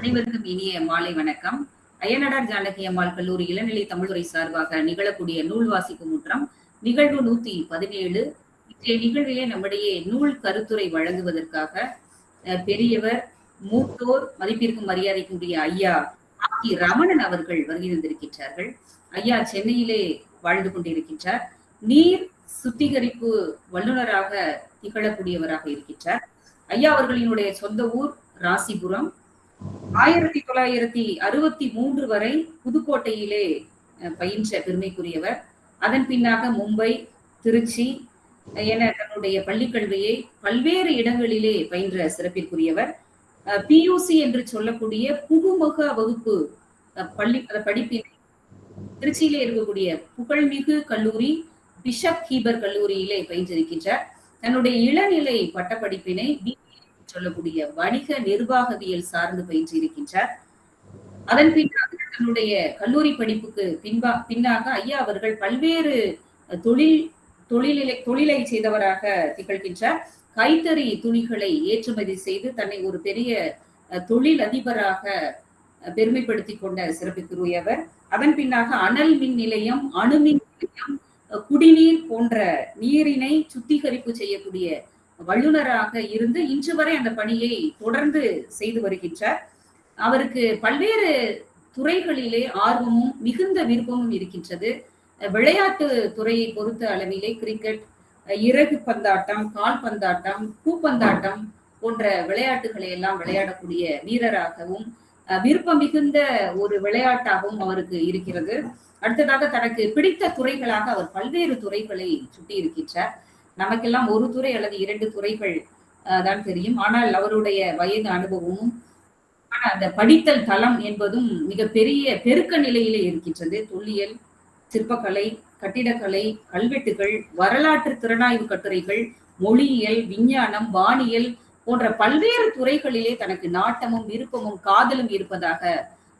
அனைவருக்கும் இனிய மாலை வணக்கம். அயனடார் ஜானகி அம்மாள் கல்லூரி இளநிலை தமிழ்துறை சார்பாக நிகழக்கூடிய நூல் வாசிப்பு முற்றம் நிகழ்வு நூத்தி பதினேழு. இன்றைய நிகழ்விலே நம்முடைய நூல் கருத்துரை வழங்குவதற்காக பெரியவர் மூத்தோர் மதிப்பிற்கும் மரியாதைக்குரிய ஐயா ஆக்கி ரமணன் அவர்கள் வருகை தந்திருக்கின்றார்கள். ஐயா சென்னையிலே வாழ்ந்து கொண்டிருக்கின்றார். நீர் சுத்திகரிப்பு வல்லுநராக திகழக்கூடியவராக இருக்கின்றார். ஐயா அவர்களினுடைய சொந்த ஊர் ராசிபுரம். ஆயிரத்தி தொள்ளாயிரத்தி அறுபத்தி மூன்று வரை புதுக்கோட்டையிலே பயின்ற பெருமைக்குரியவர். அதன் பின்னாக மும்பை திருச்சி என தன்னுடைய பள்ளிக்கல்வியை பல்வேறு இடங்களிலே பயின்ற சிறப்பிற்குரியவர். பியூசி என்று சொல்லக்கூடிய புகுமுக வகுப்பு பள்ளி அஹ், படிப்பினை திருச்சியிலே இருக்கக்கூடிய புகழ்மிகு கல்லூரி பிஷப் ஹீபர் கல்லூரியிலே பயின்றிருக்கின்றார். தன்னுடைய இளநிலை பட்டப்படிப்பினை பி சொல்லக்கூடிய வணிக நிர்வாகவியல் சார்ந்து பயின்றிருக்கின்றார். அதன் பின்னாக தன்னுடைய கல்லூரி படிப்புக்கு பின்பா பின்னாக ஐயா அவர்கள் பல்வேறு தொழில் தொழிலை தொழிலை செய்தவராக திகழ்கின்றார். கைத்தறி துணிகளை ஏற்றுமதி செய்து தன்னை ஒரு பெரிய தொழில் அதிபராக பெருமைப்படுத்தி கொண்ட சிறப்புக்குரியவர் அதன் பின்னாக அனல் மின் நிலையம் அணுமின் நிலையம் குடிநீர் போன்ற நீரினை சுத்திகரிப்பு செய்யக்கூடிய வல்லுநராக இருந்து இன்று வரை அந்த பணியை தொடர்ந்து செய்து வருகின்றார். அவருக்கு பல்வேறு துறைகளிலே ஆர்வமும் மிகுந்த விருப்பமும் இருக்கின்றது. விளையாட்டு துறையை பொறுத்த அளவிலே கிரிக்கெட் இறகு பந்தாட்டம் கால் பந்தாட்டம் பூப்பந்தாட்டம் போன்ற விளையாட்டுகளை எல்லாம் விளையாடக்கூடிய வீரராகவும் அஹ், விருப்பம் மிகுந்த ஒரு விளையாட்டாகவும் அவருக்கு இருக்கிறது. அடுத்ததாக தனக்கு பிடித்த துறைகளாக அவர் பல்வேறு துறைகளை சுட்டி இருக்கின்றார் நமக்கெல்லாம் ஒரு துறை அல்லது இரண்டு துறைகள் தான் தெரியும். ஆனால் அவருடைய வயது அனுபவமும் ஆனால் அந்த படித்தல் தளம் என்பதும் மிகப்பெரிய பெருக்க நிலையிலே இருக்கின்றது. தொல்லியல் சிற்பக்கலை கட்டிடக்கலை கல்வெட்டுகள் வரலாற்று திறனாய்வு கட்டுரைகள் மொழியியல் விஞ்ஞானம் வானியல் போன்ற பல்வேறு துறைகளிலே தனக்கு நாட்டமும் விருப்பமும் காதலும் இருப்பதாக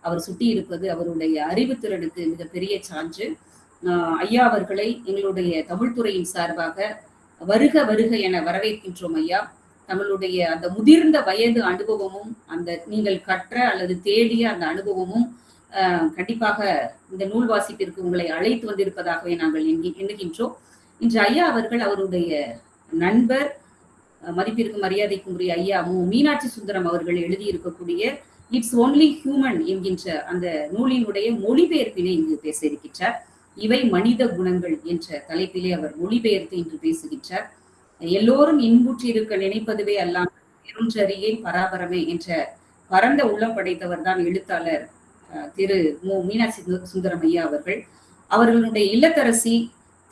அவர் சுட்டியிருப்பது அவருடைய அறிவுத்திறனுக்கு மிகப்பெரிய சான்று. ஐயா அவர்களை எங்களுடைய தமிழ்துறையின் சார்பாக வருக வருக என வரவேற்கின்றோம் ஐயா. நம்மளுடைய அந்த முதிர்ந்த வயது அனுபவமும் அந்த நீங்கள் கற்ற அல்லது தேடிய அந்த அனுபவமும் கண்டிப்பாக இந்த நூல் வாசிப்பிற்கு உங்களை அழைத்து வந்திருப்பதாகவே நாங்கள் எண்ணி- எண்ணுகின்றோம். இன்று ஐயா அவர்கள் அவருடைய நண்பர் மதிப்பிற்கு மரியாதைக்கும் உரிய ஐயா மு மீனாட்சி சுந்தரம் அவர்கள் எழுதியிருக்கக்கூடிய இட்ஸ் ஒன்லி ஹியூமன் என்கின்ற அந்த நூலினுடைய மொழிபெயர்ப்பினை இங்கு பேச இருக்கின்றார். இவை மனித குணங்கள் என்ற தலைப்பிலே அவர் மொழிபெயர்த்து இன்று பேசுகின்றார். எல்லோரும் இன்புற்றிருக்க நினைப்பதுவே அல்லாமல் பெருஞ்சரியே பராபரமே என்ற பரந்த உள்ளம் படைத்தவர் தான் எழுத்தாளர் திரு மு. மீனாட்சி சுந்தரம் ஐயா அவர்கள். அவர்களுடைய இல்லத்தரசி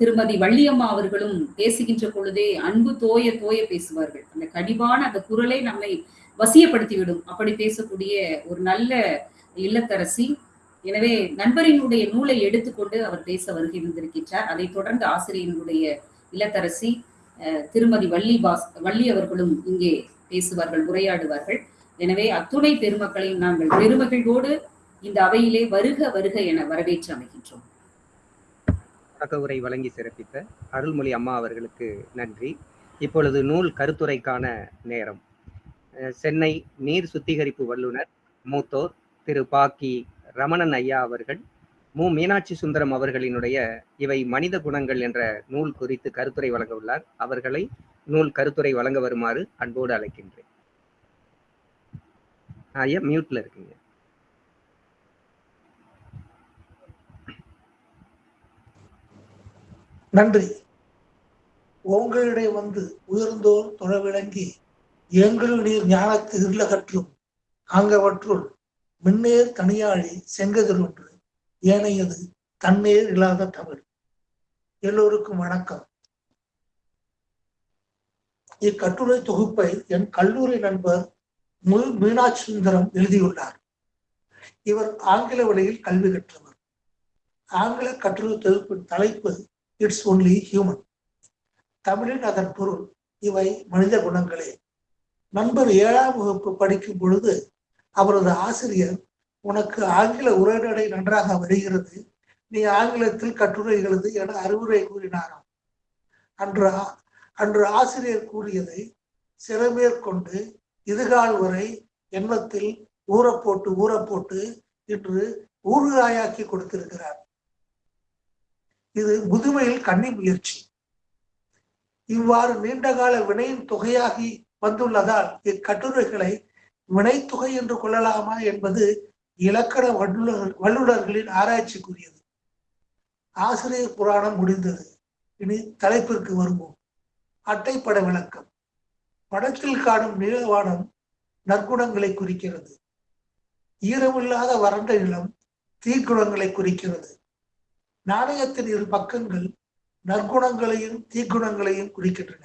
திருமதி வள்ளியம்மா அவர்களும் பேசுகின்ற பொழுதே அன்பு தோய தோய பேசுவார்கள். அந்த கடிவான அந்த குரலை நம்மை வசியப்படுத்திவிடும். அப்படி பேசக்கூடிய ஒரு நல்ல இல்லத்தரசி எனவே நண்பரினுடைய நூலை எடுத்துக்கொண்டு அவர் பேச வருகை வந்திருக்கின்றார். அதைத் தொடர்ந்து ஆசிரியனுடைய இல்லத்தரசி திருமதி வள்ளி பாஸ் வள்ளி அவர்களும் இங்கே பேசுவார்கள் உரையாடுவார்கள். எனவே அத்துணை பெருமக்களையும் நாங்கள் பெருமகிழ்வோடு இந்த அவையிலே வருக வருக என வரவேற்று அமைகின்றோம். தொடக்க உரை வழங்கி சிறப்பித்த அருள்மொழி அம்மா அவர்களுக்கு நன்றி. இப்பொழுது நூல் கருத்துரைக்கான நேரம். சென்னை நீர் சுத்திகரிப்பு வல்லுனர் மூத்தோர் திரு பாக்கி ரமணன் ஐயா அவர்கள் மு. மீனாட்சி சுந்தரம் அவர்களினுடைய இவை மனித குணங்கள் என்ற நூல் குறித்து கருத்துரை வழங்க உள்ளார் அவர்களை நூல் கருத்துரை வழங்க வருமாறு அன்போடு அழைக்கின்றேன். ஐயா மியூட்ல இருக்குங்க. நன்றி. உங்களிடையே வந்து உயர்ந்தோர் தொழ விளங்கி எங்களுடைய நீர் ஞானத்து இருளகற்றும் மின்னேர் தனியாழி செங்கதிர் ஒன்று. ஏனையது தன்னேர் இல்லாத தமிழ் எல்லோருக்கும் வணக்கம். இக்கட்டுரை தொகுப்பை என் கல்லூரி நண்பர் மு மீனாட்சி சுந்தரம் எழுதியுள்ளார். இவர் ஆங்கில வழியில் கல்வி கற்றவர். ஆங்கில கட்டுரை தொகுப்பின் தலைப்பு இட்ஸ் ஒன்லி ஹியூமன் தமிழின் அதன் பொருள் இவை மனித குணங்களே. நண்பர் ஏழாம் வகுப்பு படிக்கும் பொழுது அவரது ஆசிரியர் உனக்கு ஆங்கில உரைநடை நன்றாக வருகிறது. நீ ஆங்கிலத்தில் கட்டுரை எழுது என அறிவுரை கூறினாராம். அன்று அன்று ஆசிரியர் கூறியதை சிறமேற்கொண்டு இதுகால் வரை எண்ணத்தில் ஊறப்போட்டு போட்டு போட்டு இன்று ஊறுகாயாக்கி கொடுத்திருக்கிறார். இது முதுமையில் கன்னி முயற்சி. இவ்வாறு நீண்டகால வினையின் தொகையாகி வந்துள்ளதால் இக்கட்டுரைகளை வினைத்தொகை என்று கொள்ளலாமா என்பது இலக்கண வல்லுநர் வல்லுநர்களின் ஆராய்ச்சிக்குரியது. ஆசிரியர் புராணம் முடிந்தது. இனி தலைப்பிற்கு வருவோம். அட்டைப்பட விளக்கம். படத்தில் காணும் நீளவானம் நற்குணங்களை குறிக்கிறது. ஈரமில்லாத வறண்ட நிலம் தீக்குணங்களை குறிக்கிறது. நாணயத்தின் இரு பக்கங்கள் நற்குணங்களையும் தீக்குணங்களையும் குறிக்கின்றன.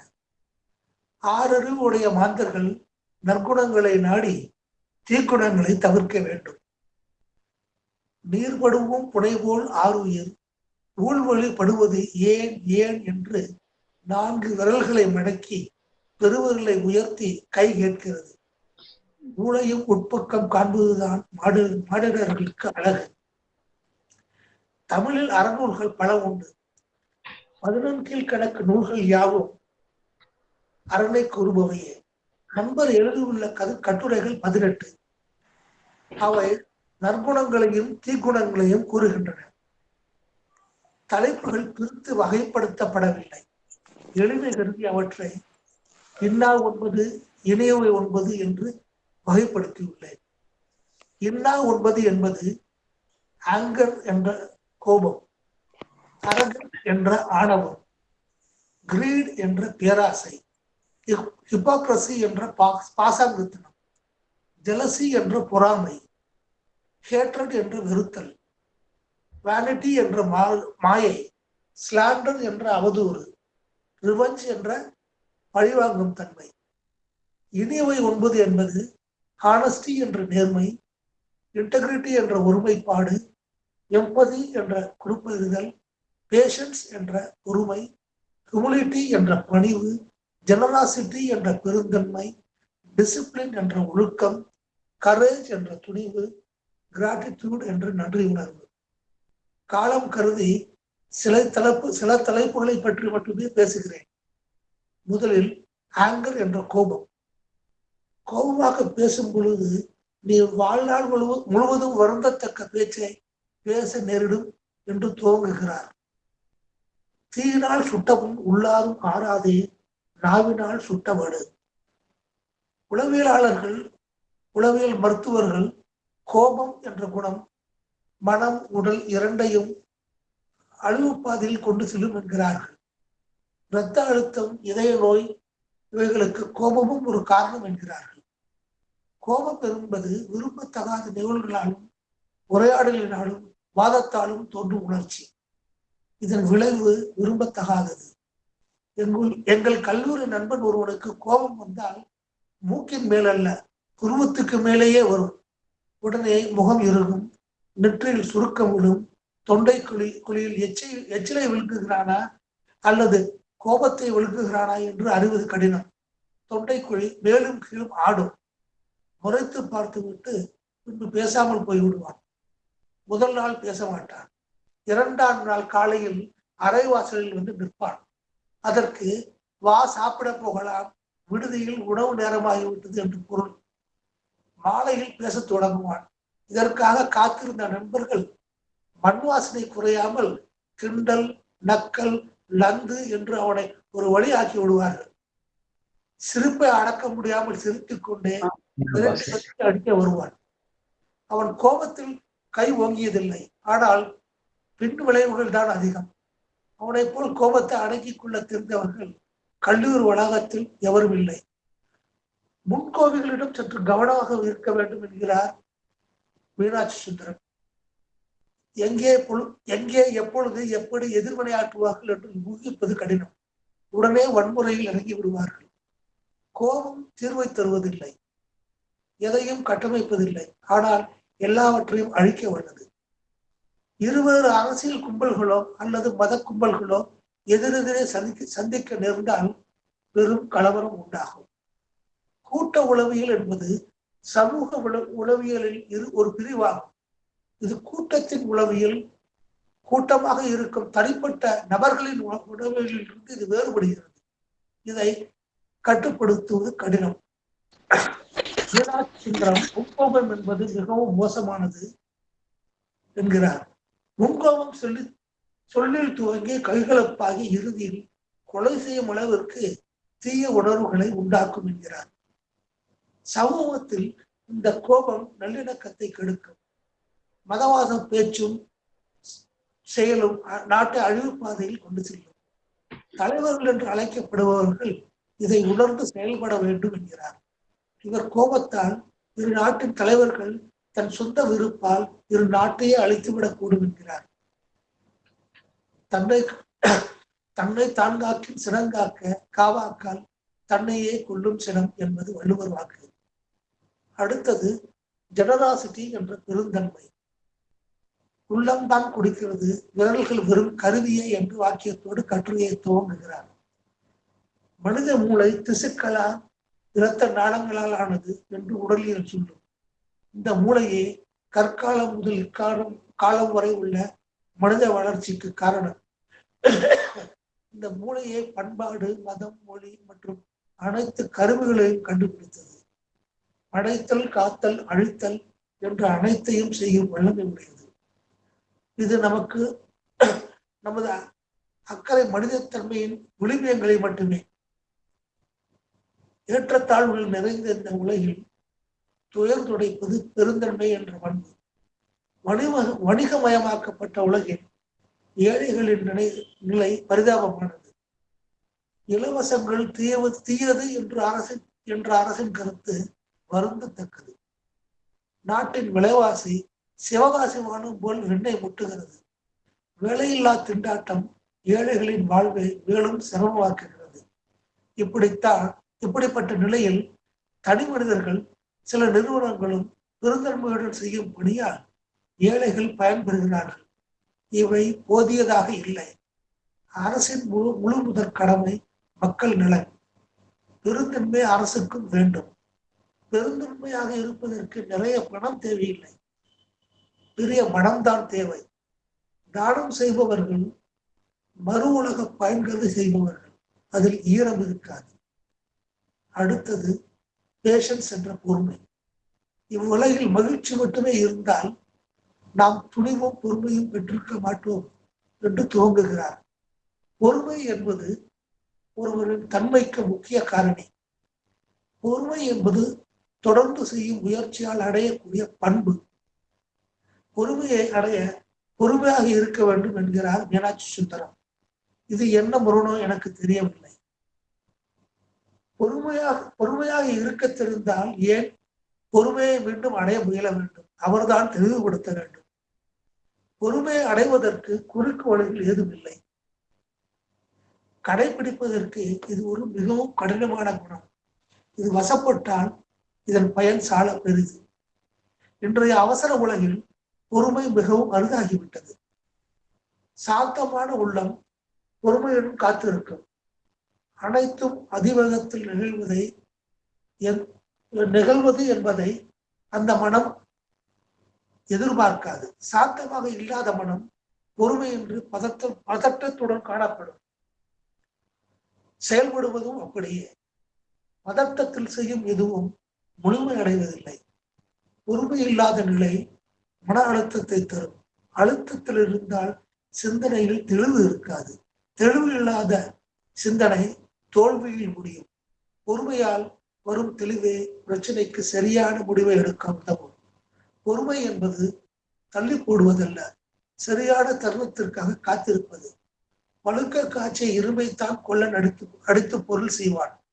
ஆறறிவு உடைய மாந்தர்கள் நற்குணங்களை நாடி தீக்குணங்களை தவிர்க்க வேண்டும். நீர்படுவும் புனைபோல் ஆறுயிர் ஊழ்வழி படுவது ஏன் ஏன் என்று நான்கு விரல்களை மடக்கி பெருவர்களை உயர்த்தி கை கேட்கிறது. ஊழையும் உட்பக்கம் காண்பதுதான் மாடு மாடினர்களுக்கு அழகு. தமிழில் அறநூல்கள் பல உண்டு. பதினொன்றில் கணக்கு நூல்கள் யாவும் அரணை கூறுபவையே. நண்பர் எழுதியுள்ள கது கட்டுரைகள் பதினெட்டு. அவை நற்குணங்களையும் தீக்குணங்களையும் கூறுகின்றன. தலைப்புகள் பிரித்து வகைப்படுத்தப்படவில்லை. எளிமை கருதி அவற்றை இன்னா ஒன்பது இணையவை ஒன்பது என்று வகைப்படுத்தியுள்ளேன். இன்னா ஒன்பது என்பது ஆங்கர் என்ற கோபம் அரகன் என்ற ஆணவம் கிரீட் என்ற பேராசை ஹிப்பாக்ரசி என்ற பாசாங்கத்தனம் ஜலசி என்ற பொறாமை ஹேட்ரட் என்ற வெறுத்தல் வேனிட்டி என்ற மாயை ஸ்லாண்டர் என்ற அவதூறு ரிவஞ்ச் என்ற பழிவாங்கும் தன்மை. இனியவை ஒன்பது என்பது ஹானஸ்டி என்ற நேர்மை இன்டெகிரிட்டி என்ற ஒருமைப்பாடு எம்பதி என்ற குறுப்பெறுதல் பேஷன்ஸ் என்ற பொறுமை ஹியூமிலிட்டி என்ற பணிவு ஜெனராசிட்டி என்ற பெருந்தன்மை டிசிப்ளின் என்ற ஒழுக்கம் கரேஜ் என்ற துணிவு கிராட்டிடியூட் என்ற நன்றி உணர்வு. காலம் கருதி சில தலைப்பு சில தலைப்புகளை பற்றி மட்டுமே பேசுகிறேன். முதலில் ஆங்கர் என்ற கோபம். கோபமாக பேசும் பொழுது நீ வாழ்நாள் முழுவ முழுவதும் வருந்தத்தக்க பேச்சை பேச நேரிடும் என்று துவங்குகிறார் தீயினால் சுட்டவும் உள்ளாரும் ஆறாதே நாவினால் சுட்டவடு. உளவியலாளர்கள் உளவியல் மருத்துவர்கள் கோபம் என்ற குணம் மனம் உடல் இரண்டையும் அழிவுப்பாதையில் கொண்டு செல்லும் என்கிறார்கள். இரத்த அழுத்தம் இதய நோய் இவைகளுக்கு கோபமும் ஒரு காரணம் என்கிறார்கள். கோபம் என்பது விரும்பத்தகாத நிகழ்வுகளாலும் உரையாடலினாலும் வாதத்தாலும் தோன்றும் உணர்ச்சி. இதன் விளைவு விரும்பத்தகாதது. எங்கள் எங்கள் கல்லூரி நண்பன் ஒருவனுக்கு கோபம் வந்தால் மூக்கின் மேலல்ல புருவத்துக்கு மேலேயே வரும். உடனே முகம் இறுகும் நெற்றியில் சுருக்கம் விடும் தொண்டை குழி குழியில் எச்சை எச்சிலை விழுங்குகிறானா அல்லது கோபத்தை விழுங்குகிறானா என்று அறிவது கடினம். தொண்டை குழி மேலும் கீழும் ஆடும். முறைத்து பார்த்துவிட்டு பின்பு பேசாமல் போய்விடுவான். முதல் நாள் பேச மாட்டான். இரண்டாம் நாள் காலையில் அரைவாசலில் வந்து நிற்பான். அதற்கு வா சாப்பிட போகலாம். விடுதியில் உணவு நேரமாகிவிட்டது என்று பொருள். மாலையில் பேசத் தொடங்குவான். இதற்காக காத்திருந்த நண்பர்கள் மண் வாசனை குறையாமல் கிண்டல் நக்கல் லந்து என்று அவனை ஒரு வழி ஆக்கி விடுவார்கள். சிரிப்பை அடக்க முடியாமல் சிரித்துக் கொண்டே அடிக்க வருவான். அவன் கோபத்தில் கை ஓங்கியதில்லை. ஆனால் பின் விளைவுகள் தான் அதிகம். அவனை போல் கோபத்தை அடக்கிக் கொள்ள தெரிந்தவர்கள் கல்லூரி வளாகத்தில் எவரும் இல்லை. முன்கோவிகளிடம் சற்று கவனமாக இருக்க வேண்டும் என்கிறார் மீனாட்சி சுந்தரம். எங்கே எங்கே எப்பொழுது எப்படி எதிர்வினையாற்றுவார்கள் என்று ஊகிப்பது கடினம். உடனே வன்முறையில் இறங்கி விடுவார்கள். கோபம் தீர்வை தருவதில்லை. எதையும் கட்டமைப்பதில்லை. ஆனால் எல்லாவற்றையும் அழிக்க வல்லது. இருவேறு அரசியல் கும்பல்களோ அல்லது மத கும்பல்களோ எதிரெதிரே சந்திக்க சந்திக்க நேர்ந்தால் பெரும் கலவரம் உண்டாகும். கூட்ட உளவியல் என்பது சமூக உள உளவியலில் இரு ஒரு பிரிவாகும். இது கூட்டத்தின் உளவியல் கூட்டமாக இருக்கும் தனிப்பட்ட நபர்களின் உளவியலிலிருந்து இது வேறுபடுகிறது. இதை கட்டுப்படுத்துவது கடினம். மீனாட்சிந்திரம் முன்கோபம் என்பது மிகவும் மோசமானது என்கிறார். முன்கோபம் சொல்லி சொல்லில் துவங்கி கைகலப்பாகி இறுதியில் கொலை செய்யும் அளவிற்கு தீய உணர்வுகளை உண்டாக்கும் என்கிறார். சமூகத்தில் இந்த கோபம் நல்லிணக்கத்தை கெடுக்கும். மதவாதம் பேச்சும் செயலும் நாட்டை அழிவு பாதையில் கொண்டு செல்லும். தலைவர்கள் என்று அழைக்கப்படுபவர்கள் இதை உணர்ந்து செயல்பட வேண்டும் என்கிறார். இவர் கோபத்தால் இரு நாட்டின் தலைவர்கள் தன் சொந்த விருப்பால் இரு நாட்டையே அழித்துவிடக்கூடும் என்கிறார். தன்னை தன்னை தான் காக்கின் சினங்காக்க காவாக்கால் தன்னையே கொல்லும் சினம் என்பது வள்ளுவர் வாக்கு. அடுத்தது ஜெனராசிட்டி என்ற பெருந்தன்மை. உள்ளம்தான் குடிக்கிறது விரல்கள் வெறும் கருவியே என்று வாக்கியத்தோடு கட்டுரையை துவங்குகிறார். மனித மூளை திசுக்களால் இரத்த நாளங்களால் ஆனது என்று உடலியல் சொல்லும். இந்த மூளையே கற்காலம் முதல் இக்காலம் காலம் வரை உள்ள மனித வளர்ச்சிக்கு காரணம். இந்த மூளையே பண்பாடு மதம் மொழி மற்றும் அனைத்து கருவிகளையும் கண்டுபிடித்தது. படைத்தல் காத்தல் அழித்தல் என்ற அனைத்தையும் செய்யும் வல்லமை உடையது. இது நமக்கு நமது அக்கறை மனிதத்தன்மையின் விளிம்பியங்களை மட்டுமே. ஏற்றத்தாழ்வுகள் நிறைந்த இந்த உலகில் துயர் துடைப்பது பெருந்தன்மை என்ற பண்பு வணிக வணிகமயமாக்கப்பட்ட உலகில் ஏழைகளின் நிலை நிலை பரிதாபமானது. இலவசங்கள் தீயவு தீயது என்று அரசின் என்ற அரசின் கருத்து வருந்தத்தக்கது. நாட்டின் விலைவாசி சிவகாசி வானம் போல் வெண்ணை முட்டுகிறது. வேலையில்லா திண்டாட்டம் ஏழைகளின் வாழ்வை மேலும் சிரமமாக்குகிறது. இப்படித்தான் இப்படிப்பட்ட நிலையில் தனி மனிதர்கள் சில நிறுவனங்களும் பெருந்தன்மையுடன் செய்யும் பணியால் ஏழைகள் பயன்பெறுகிறார்கள். இவை போதியதாக இல்லை. அரசின் முழு முழு முதற் கடமை மக்கள் நலன். பெருந்தன்மை அரசுக்கும் வேண்டும். பெருந்தன்மையாக இருப்பதற்கு நிறைய பணம் தேவையில்லை. பெரிய மனம்தான் தேவை. தானம் செய்பவர்கள் மறு உலக பயன்களை செய்பவர்கள். அதில் ஈரம் இருக்காது. அடுத்தது பேஷன்ஸ் என்ற பொறுமை. இவ்வுலகில் மகிழ்ச்சி மட்டுமே இருந்தால் நாம் துணிவும் பொறுமையும் பெற்றிருக்க மாட்டோம் என்று துவங்குகிறார். பொறுமை என்பது ஒருவரின் தன்மைக்கு முக்கிய காரணி. பொறுமை என்பது தொடர்ந்து செய்யும் முயற்சியால் அடையக்கூடிய பண்பு. பொறுமையை அடைய பொறுமையாக இருக்க வேண்டும் என்கிறார் மீனாட்சி சுந்தரம். இது என்ன முரணோ எனக்கு தெரியவில்லை. பொறுமையாக பொறுமையாக இருக்க தெரிந்தால் ஏன் பொறுமையை மீண்டும் அடைய முயல வேண்டும்? அவர்தான் தெளிவுபடுத்த வேண்டும். பொறுமையை அடைவதற்கு குறுக்கு வழிகள் ஏதும் இல்லை கடைபிடிப்பதற்கு இது ஒரு மிகவும் கடினமான குணம். இது வசப்பட்டால் இதன் பயன் சால பெரிது. இன்றைய அவசர உலகில் பொறுமை மிகவும் அருகாகிவிட்டது சாந்தமான உள்ளம் பொறுமையுடன் காத்திருக்கும். அனைத்தும் அதிவேகத்தில் நிகழ்வதை நிகழ்வது என்பதை அந்த மனம் எதிர்பார்க்காது. சாந்தமாக இல்லாத மனம் பொறுமை என்று பதத்த பதட்டத்துடன் காணப்படும். செயல்படுவதும் அப்படியே. பதட்டத்தில் செய்யும் எதுவும் முழுமை அடைவதில்லை பொறுமை இல்லாத நிலை மன அழுத்தத்தை தரும். அழுத்தத்தில் இருந்தால் சிந்தனையில் தெளிவு இருக்காது. தெளிவு இல்லாத சிந்தனை தோல்வியில் முடியும். பொறுமையால் வரும் தெளிவே பிரச்சனைக்கு சரியான முடிவை எடுக்க உதவும் பொறுமை என்பது தள்ளி போடுவதல்ல சரியான தருணத்திற்காக காத்திருப்பது. பழுக்க காய்ச்சிய இரும்பைத்தான் கொள்ள நடித்து அடித்து பொருள் செய்வான்.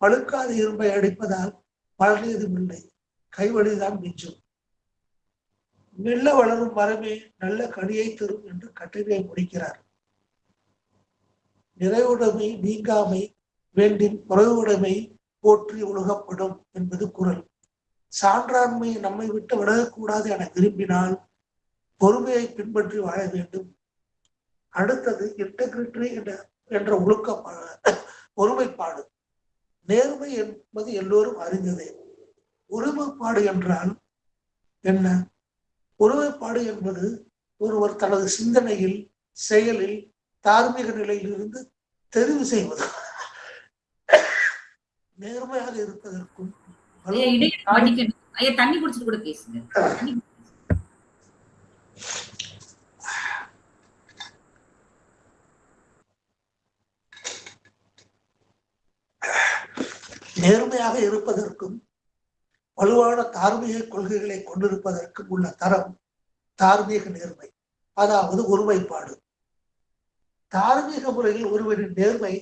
பழுக்காத இரும்பை அடிப்பதால் பலனேதும் இல்லை கைவழிதான் மிஞ்சும். மெல்ல வளரும் மரமே நல்ல கனியை தரும் என்று கட்டுரையை முடிக்கிறார். நிறைவுடைமை நீங்காமை வேண்டின் குறைவுடைமை போற்றி ஒழுகப்படும் என்பது குரல். சான்றாண்மையை நம்மை விட்டு விலகக்கூடாது என விரும்பினால் பொறுமையை பின்பற்றி வாழ வேண்டும். அடுத்தது இன்டெகிரிட்டி என்ற என்ற ஒழுக்க ஒருமைப்பாடு. நேர்மை என்பது எல்லோரும் அறிந்ததே. ஒருமைப்பாடு என்றால் என்ன? ஒருமைப்பாடு என்பது ஒருவர் தனது சிந்தனையில் செயலில் தார்மீக நிலையில் இருந்து தெரிவு செய்வது. நேர்மையாக இருப்பதற்கும் தண்ணி குடிச்சிட்டு கூட பேசுங்க. நேர்மையாக இருப்பதற்கும் வலுவான தார்மீக கொள்கைகளை கொண்டிருப்பதற்கும் உள்ள தரம் தார்மீக நேர்மை. அதாவது ஒருமைப்பாடு. தார்மீக முறையில் ஒருவரின் நேர்மை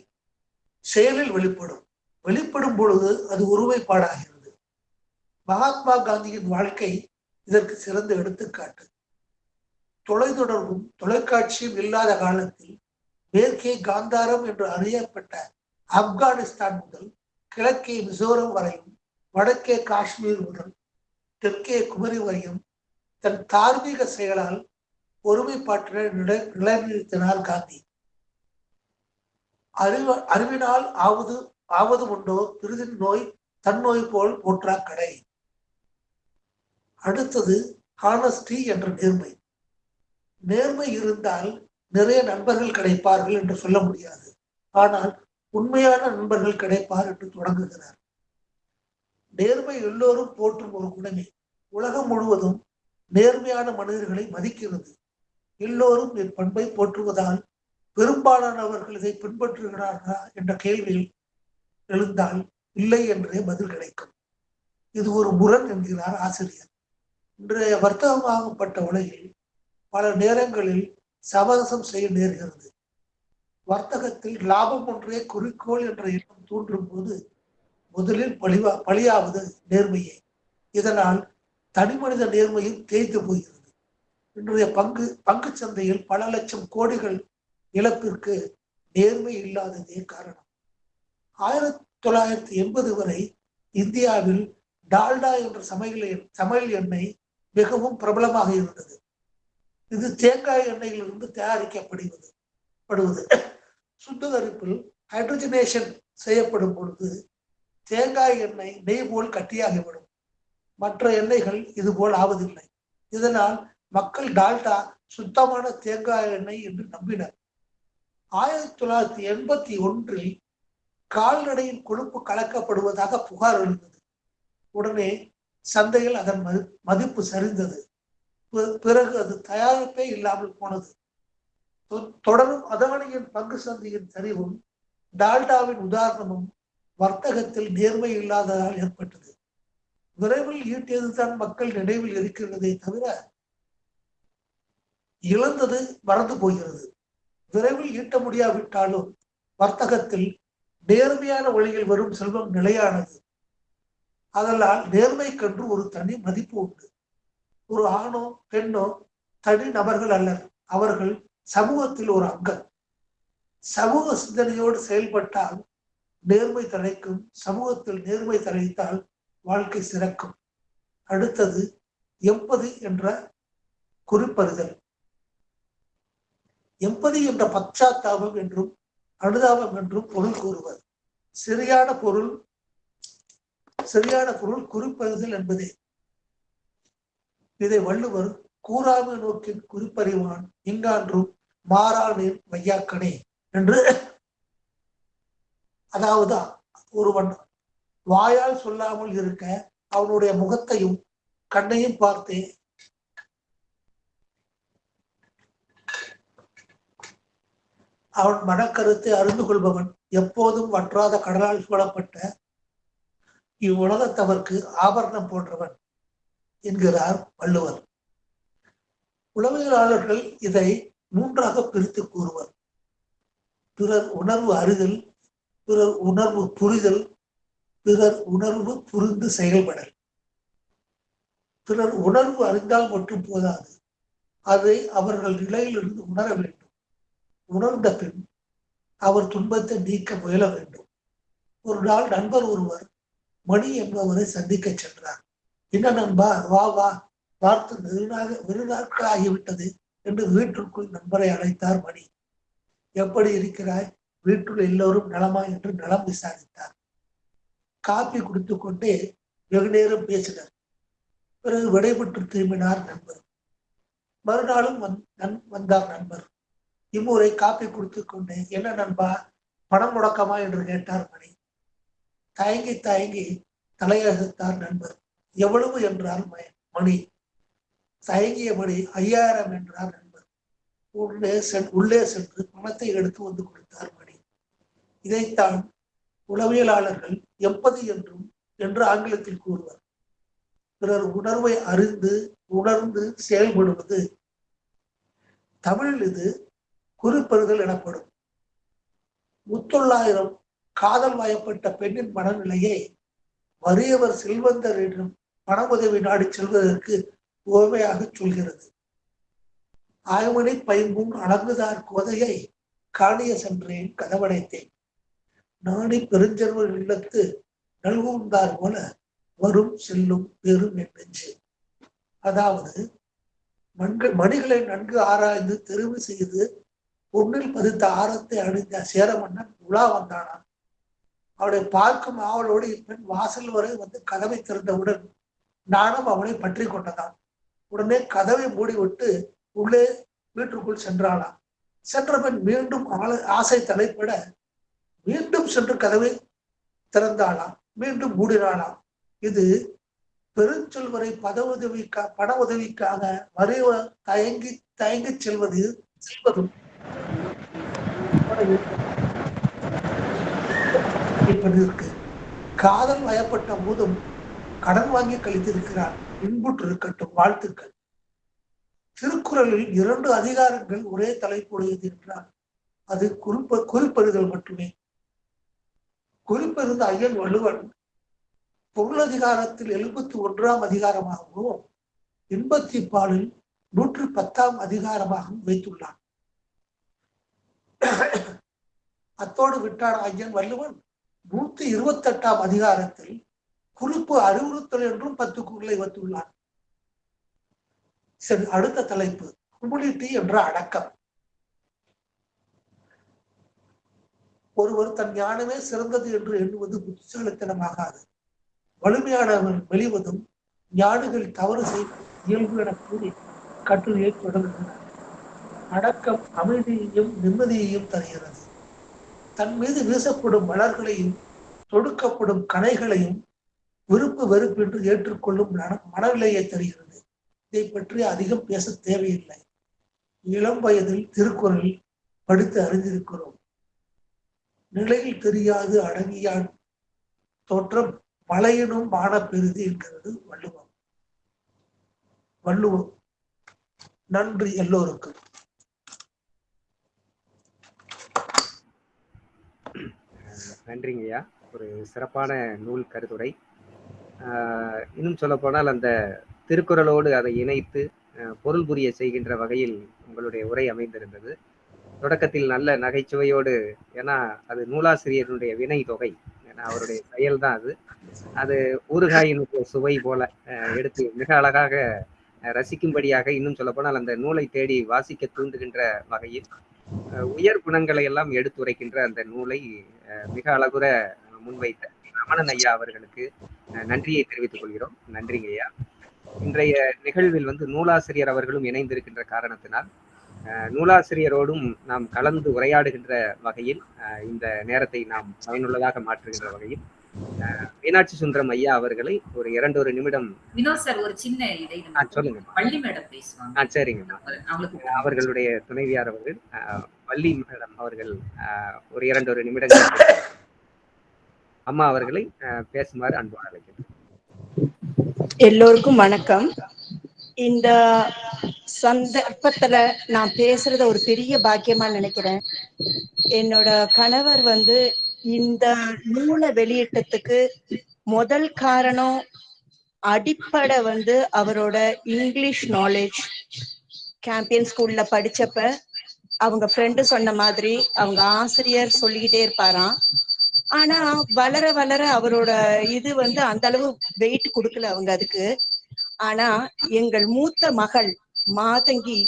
செயலில் வெளிப்படும். வெளிப்படும் பொழுது அது ஒருமைப்பாடாகிறது. மகாத்மா காந்தியின் வாழ்க்கை இதற்கு சிறந்த எடுத்துக்காட்டு. தொலைத்தொடர்பும் தொலைக்காட்சியும் இல்லாத காலத்தில் மேற்கே காந்தாரம் என்று அறியப்பட்ட ஆப்கானிஸ்தான் முதல் கிழக்கே மிசோரம் வரையும் வடக்கே காஷ்மீர் முதல் தெற்கே குமரி வரையும் தன் தார்மீக செயலால் ஒருமைப்பாட்டினை நிலைநிறுத்தினார் காந்தி. அறிவ அறிவினால் ஆவது ஆவது உண்டோ? பிரிதின் நோய் தன்னோய் போல் போற்றா கடை அடுத்தது ஹானஸ்டி என்ற நேர்மை. நேர்மை இருந்தால் நிறைய நண்பர்கள் கிடைப்பார்கள் என்று சொல்ல முடியாது. ஆனால் உண்மையான நண்பர்கள் கிடைப்பார் என்று தொடங்குகிறார். நேர்மை எல்லோரும் போற்றும் ஒரு குணமே உலகம் முழுவதும் நேர்மையான மனிதர்களை மதிக்கிறது. எல்லோரும் இப்பண்பை போற்றுவதால் பெரும்பாலானவர்கள் இதை பின்பற்றுகிறார்களா என்ற கேள்வியில் எழுந்தால் இல்லை என்றே பதில் கிடைக்கும். இது ஒரு முரண் என்கிறார் ஆசிரியர். இன்றைய வர்த்தகமாகப்பட்ட உலகில் பல நேரங்களில் சமரசம் செய்ய நேர்கிறது. வர்த்தகத்தில் லாபம் ஒன்றே குறிக்கோள் என்ற எண்ணம் தூண்டும் போது முதலில் பழிவா பழியாவது நேர்மையே. இதனால் தனி மனித நேர்மையும் தேய்த்து போகிறது. இன்றைய பங்கு பங்கு சந்தையில் பல லட்சம் கோடிகள் இழப்பிற்கு நேர்மை இல்லாததே காரணம். ஆயிரத்தி தொள்ளாயிரத்தி எண்பது வரை இந்தியாவில் டால்டா என்ற சமையல் எண்- சமையல் எண்ணெய் மிகவும் பிரபலமாக இருந்தது. இது தேங்காய் எண்ணெயிலிருந்து தயாரிக்கப்படுவது படுவது சுத்திகரிப்பில் ஹைட்ரஜனேஷன் செய்யப்படும் பொழுது தேங்காய் எண்ணெய் நெய் போல் கட்டியாகிவிடும். மற்ற எண்ணெய்கள் இது போல் ஆவதில்லை. இதனால் மக்கள் டால்டா சுத்தமான தேங்காய் எண்ணெய் என்று நம்பினர். ஆயிரத்தி தொள்ளாயிரத்தி எண்பத்தி ஒன்றில் கால்நடையின் கொழுப்பு கலக்கப்படுவதாக புகார் எழுந்தது. உடனே சந்தையில் அதன் மதிப்பு சரிந்தது. பிறகு அது தயாரிப்பே இல்லாமல் போனது. தொ- தொடரும் அதானியின் பங்கு சந்தையின் சரிவும் டால்டாவின் உதாரணமும் வர்த்தகத்தில் நேர்மை இல்லாததால் ஏற்பட்டது. விரைவில் ஈட்டியதுதான் மக்கள் நினைவில் இருக்கிறதே தவிர இழந்தது மறந்து போகிறது. விரைவில் ஈட்ட முடியாவிட்டாலும் வர்த்தகத்தில் நேர்மையான வழியில் வரும் செல்வம் நிலையானது. அதனால் நேர்மைக்கென்று ஒரு தனி மதிப்பு உண்டு. ஒரு ஆணோ பெண்ணோ தனி நபர்கள் அல்லர் அவர்கள் சமூகத்தில் ஒரு அங்கம். சமூக சிந்தனையோடு செயல்பட்டால் நேர்மை தழைக்கும். சமூகத்தில் நேர்மை தழைத்தால் வாழ்க்கை சிறக்கும். அடுத்தது எம்பதி என்ற குறிப்பறிதல். எம்பதி என்ற பச்சாத்தாபம் என்றும் அனுதாபம் என்றும் பொருள் கூறுவர். சரியான பொருள் சரியான பொருள் குறிப்பறிதல் என்பதே. இதை வள்ளுவர் கூறாமை நோக்கின் குறிப்பறிவான் இங்கான்றும் மாறானேன் வையாக்கனே என்று. அதாவது ஒருவன் வாயால் சொல்லாமல் இருக்க அவனுடைய முகத்தையும் கண்ணையும் பார்த்தே அவன் மனக்கருத்தை அறிந்து கொள்பவன் எப்போதும் வற்றாத கடலால் சூழப்பட்ட இவ்வுலகத்தவர்க்கு ஆபரணம் போன்றவன் என்கிறார் வள்ளுவர். உளவியலாளர்கள் இதை மூன்றாக பிரித்து கூறுவர். பிறர் உணர்வு அறிதல் பிறர் உணர்வு புரிதல் பிறர் உணர்வு புரிந்து செயல்படல். பிறர் உணர்வு அறிந்தால் மட்டும் போதாது. அதை அவர்கள் நிலையிலிருந்து உணர வேண்டும் உணர்ந்த பின் அவர் துன்பத்தை நீக்க முயல வேண்டும். ஒரு நாள் நண்பர் ஒருவர் மணி என்பவரை சந்திக்க சென்றார். என்ன நண்பா வா வா. பார்த்து வெறுநாக வெறுநாட்கள் ஆகிவிட்டது என்று வீட்டிற்குள் நண்பரை அழைத்தார் மணி. எப்படி இருக்கிறாய்? வீட்டில் எல்லோரும் நலமா? என்று நலம் விசாரித்தார். காப்பி குடித்து கொண்டே வெகு நேரம் பேசினர். பிறகு விடைபெற்று திரும்பினார் நண்பர். மறுநாளும் வந் நன்- வந்தார் நண்பர். இம்முறை காப்பி கொடுத்து கொண்டே என்ன நண்பா பணம் முடக்கமா என்று கேட்டார் மணி. தயங்கி தயங்கி தலையகத்தார் நண்பர் எவ்வளவு என்றார் மணி. தயங்கிய மணி ஐயாயிரம் என்றார் நண்பர். உள்ளே சென் உள்ளே சென்று பணத்தை எடுத்து வந்து கொடுத்தார் மணி. இதைத்தான் உளவியலாளர்கள் எப்பது என்றும் என்று ஆங்கிலத்தில் கூறுவர். பிறர் உணர்வை அறிந்து உணர்ந்து செயல்படுவது தமிழில் இது குறிப்பெறுதல் எனப்படும். முத்தொள்ளாயிரம் காதல் வயப்பட்ட பெண்ணின் மனநிலையை வறியவர் செல்வந்தர் என்றும் பண உதவி நாடி செல்வதற்கு உவமையாக சொல்கிறது. ஆய்மணி பைம்பும் அலங்குதார் கோதையை காணிய சென்றேன் கதவடைத்தேன். நாடி பெருஞ்செல்வர் இல்லத்து நல்குந்தார் போல வரும் செல்லும் பெரும் நெஞ்சு. அதாவது மண்கள் மணிகளை நன்கு ஆராய்ந்து தெரிவு செய்து பொன்னில் பதித்த ஆரத்தை அணிந்த சேரமன்னன் உலா வந்தானான் அவளை பார்க்கும் ஆவலோடு இப்பெண் வாசல் வரை வந்து கதவை திறந்தவுடன் நானும் அவனை பற்றி கொண்டதான் உடனே கதவை மூடிவிட்டு உள்ளே வீட்டுக்குள் சென்றானாம் சென்றவன் மீண்டும் ஆள- ஆசை தலைப்பட மீண்டும் சென்று கதவை திறந்தாளாம். மீண்டும் மூடினாளாம். இது பெருஞ்சொல்வரை பத உதவிக்கா பண உதவிக்காக வரைவ தயங்கி தயங்கி செல்வது செல்வதும் இருக்கு. காதல் வயப்பட்ட போதும் கடன் வாங்கி கழித்திருக்கிறார். இன்புற்று இருக்கட்டும் வாழ்த்துக்கள். திருக்குறளில் இரண்டு அதிகாரங்கள் ஒரே தலைப்புடையது என்றால் அது குறிப்ப குறிப்பெறுதல் மட்டுமே. குறிப்பெறுந்த ஐயன் வள்ளுவன் பொருளதிகாரத்தில் எழுபத்தி ஒன்றாம் அதிகாரமாகவும் இன்பத்தி பாலில் நூற்றி பத்தாம் அதிகாரமாகவும் வைத்துள்ளான். அத்தோடு விட்டான் ஐயன் வள்ளுவன். நூத்தி இருபத்தி எட்டாம் அதிகாரத்தில் குறிப்பு அறிவுறுத்தல் என்றும் பத்து குரலை வைத்துள்ளான் சரி அடுத்த தலைப்பு ஹுமிலிட்டி என்ற அடக்கம். ஒருவர் தன் ஞானமே சிறந்தது என்று எண்ணுவது புத்திசாலித்தனமாகாது. வலிமையானவர் வெளிவதும் ஞானிகள் தவறு செய்ய இயல்பு என கூறி கட்டுரையை தொடங்குகிறார். அடக்கம் அமைதியையும் நிம்மதியையும் தருகிறது. தன் மீது வீசப்படும் மலர்களையும் தொடுக்கப்படும் கனைகளையும் விருப்பு வெறுப்பின்றி ஏற்றுக்கொள்ளும் மனநிலையை தருகிறது. இதை பற்றி அதிகம் பேச தேவையில்லை. இளம் வயதில் திருக்குறள் படித்து அறிந்திருக்கிறோம். நிலையில் தெரியாது அடங்கியான் தோற்றம் மலையினும் மான பெரிது என்கிறது வள்ளுவம். வள்ளுவம் நன்றி எல்லோருக்கும். நன்றிங்கய்யா. ஒரு சிறப்பான நூல் கருத்துரை இன்னும் சொல்ல போனால் அந்த திருக்குறளோடு அதை இணைத்து பொருள் புரிய செய்கின்ற வகையில் உங்களுடைய உரை அமைந்திருந்தது. தொடக்கத்தில் நல்ல நகைச்சுவையோடு ஏன்னா அது நூலாசிரியருடைய வினை தொகை ஏன்னா அவருடைய செயல் தான் அது. அது ஊறுகாயின் சுவை போல எடுத்து மிக அழகாக ரசிக்கும்படியாக இன்னும் சொல்ல போனால் அந்த நூலை தேடி வாசிக்க தூண்டுகின்ற வகையில் உயர் குணங்களை எல்லாம் எடுத்துரைக்கின்ற அந்த நூலை மிக அழகுற முன்வைத்த ரமணன் ஐயா அவர்களுக்கு நன்றியை தெரிவித்துக் கொள்கிறோம். நன்றிங்க ஐயா. இன்றைய நிகழ்வில் வந்து நூலாசிரியர் அவர்களும் இணைந்திருக்கின்ற காரணத்தினால் நூலாசிரியரோடும் நாம் கலந்து உரையாடுகின்ற வகையில் ஆஹ் இந்த நேரத்தை நாம் பயனுள்ளதாக மாற்றுகின்ற வகையில் மீனாட்சி சுந்தரம் ஐயா அவர்களை ஒரு இரண்டொரு நிமிடம் வினோத் சார் ஒரு சின்ன இதை சொல்லுங்க. பள்ளி மேடம் பேசுவாங்க. ஆ சரிங்க அவர்களுடைய துணைவியார் அவர்கள் வள்ளி மேடம் அவர்கள் ஆஹ், ஒரு இரண்டு ஒரு நிமிடங்கள் அம்மா அவர்களை பேசுமாறு அன்போடு அழைக்கிறேன். எல்லோருக்கும் வணக்கம். இந்த சந்தர்ப்பத்துல நான் பேசுறத ஒரு பெரிய பாக்கியமா நினைக்கிறேன். என்னோட கணவர் வந்து இந்த நூலை வெளியிட்டதுக்கு முதல் காரணம் அடிப்படை வந்து அவரோட இங்கிலீஷ் நாலேஜ் கேம்பியன் ஸ்கூல்ல படிச்சப்ப அவங்க ஃப்ரெண்டு சொன்ன மாதிரி அவங்க ஆசிரியர் சொல்லிக்கிட்டே இருப்பாராம். ஆனா வளர வளர அவரோட இது வந்து அந்த அளவு வெயிட் கொடுக்கல அவங்க அதுக்கு. ஆனா எங்கள் மூத்த மகள் மாதங்கி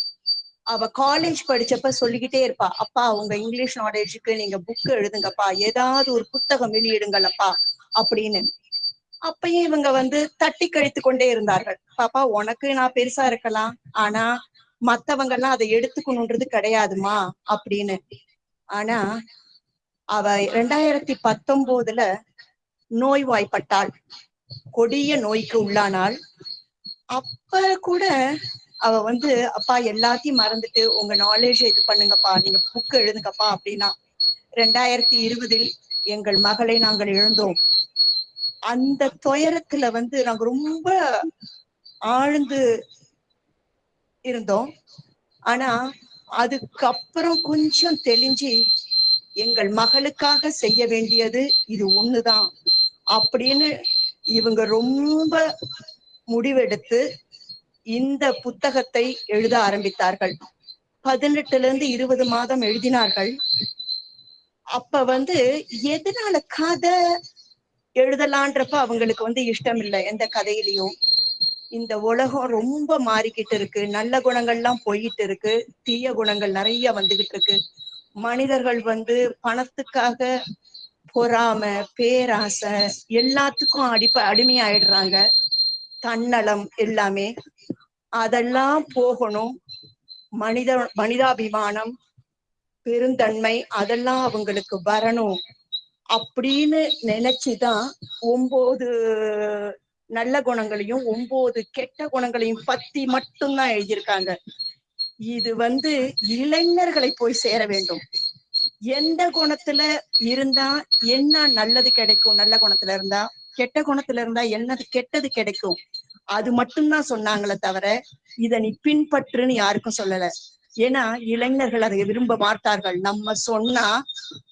அவ காலேஜ் படிச்சப்ப சொல்லிக்கிட்டே இருப்பா அப்பா உங்க இங்கிலீஷ் நாலேஜுக்கு நீங்க புக் எழுதுங்கப்பா ஏதாவது ஒரு புத்தகம் வெளியிடுங்களப்பா அப்படின்னு. அப்பயும் இவங்க வந்து தட்டி கழித்து கொண்டே இருந்தார்கள். பாப்பா உனக்கு நான் பெருசா இருக்கலாம் ஆனா மத்தவங்க எல்லாம் அதை எடுத்துக்கணுன்றது கிடையாதுமா அப்படின்னு. ஆனா அவ ரெண்டாயிரத்தி பத்தொன்பதுல நோய்வாய்ப்பட்டாள். கொடிய நோய்க்கு உள்ளானால் அப்ப கூட அவ வந்து அப்பா எல்லாத்தையும் மறந்துட்டு உங்க நாலேஜ் இது பண்ணுங்கப்பா. நீங்க புக் எழுதுங்கப்பா அப்படின்னா ரெண்டாயிரத்தி இருபதில் எங்கள் மகளை நாங்கள் எழுந்தோம் அந்த துயரத்துல வந்து நாங்க ரொம்ப ஆழ்ந்து இருந்தோம். ஆனா அதுக்கப்புறம் கொஞ்சம் தெளிஞ்சு எங்கள் மகளுக்காக செய்ய வேண்டியது இது ஒண்ணுதான் அப்படின்னு இவங்க ரொம்ப முடிவெடுத்து இந்த புத்தகத்தை எழுத ஆரம்பித்தார்கள். பதினெட்டுல இருந்து இருபது மாதம் எழுதினார்கள். அப்ப வந்து எதனால கதை எழுதலான்றப்ப அவங்களுக்கு வந்து இஷ்டம் இல்லை எந்த கதையிலையும். இந்த உலகம் ரொம்ப மாறிக்கிட்டு இருக்கு. நல்ல குணங்கள்லாம் போயிட்டு இருக்கு. தீய குணங்கள் நிறைய வந்துகிட்டு இருக்கு. மனிதர்கள் வந்து பணத்துக்காக பொறாம பேராசை எல்லாத்துக்கும் அடிப்ப அடிமையாயிடுறாங்க. தன்னலம் எல்லாமே. அதெல்லாம் போகணும். மனித மனிதாபிமானம் பெருந்தன்மை அதெல்லாம் அவங்களுக்கு வரணும். அப்படின்னு நினைச்சுதான் ஒன்பது நல்ல குணங்களையும் ஒன்பது கெட்ட குணங்களையும் பத்தி மட்டும்தான் எழுதியிருக்காங்க. இது வந்து இளைஞர்களை போய் சேர வேண்டும். எந்த குணத்துல இருந்தா என்ன நல்லது கிடைக்கும்? நல்ல குணத்துல இருந்தா கெட்ட குணத்துல இருந்தா என்னது கெட்டது கிடைக்கும்? அது மட்டும்தான் சொன்னாங்களே தவிர இத நீ பின்பற்றுன்னு யாருக்கும் சொல்லல. ஏன்னா இளைஞர்கள் அதை விரும்ப மாட்டார்கள். நம்ம சொன்னா